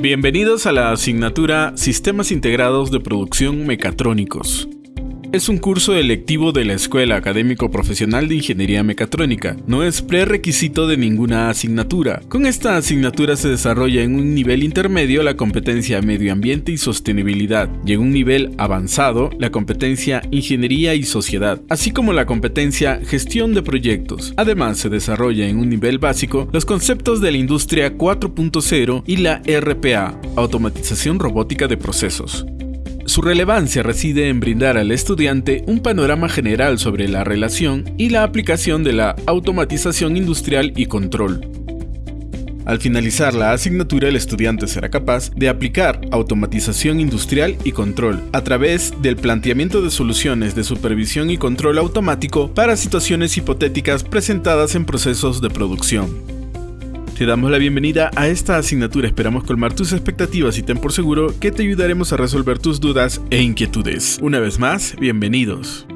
Bienvenidos a la asignatura Sistemas Integrados de Producción Mecatrónicos. Es un curso electivo de la Escuela Académico Profesional de Ingeniería Mecatrónica. No es prerequisito de ninguna asignatura. Con esta asignatura se desarrolla en un nivel intermedio la competencia Medio Ambiente y Sostenibilidad y en un nivel avanzado la competencia Ingeniería y Sociedad, así como la competencia Gestión de Proyectos. Además se desarrolla en un nivel básico los conceptos de la Industria 4.0 y la RPA, Automatización Robótica de Procesos. Su relevancia reside en brindar al estudiante un panorama general sobre la relación y la aplicación de la automatización industrial y control. Al finalizar la asignatura, el estudiante será capaz de aplicar automatización industrial y control a través del planteamiento de soluciones de supervisión y control automático para situaciones hipotéticas presentadas en procesos de producción. Te damos la bienvenida a esta asignatura, esperamos colmar tus expectativas y ten por seguro que te ayudaremos a resolver tus dudas e inquietudes. Una vez más, bienvenidos.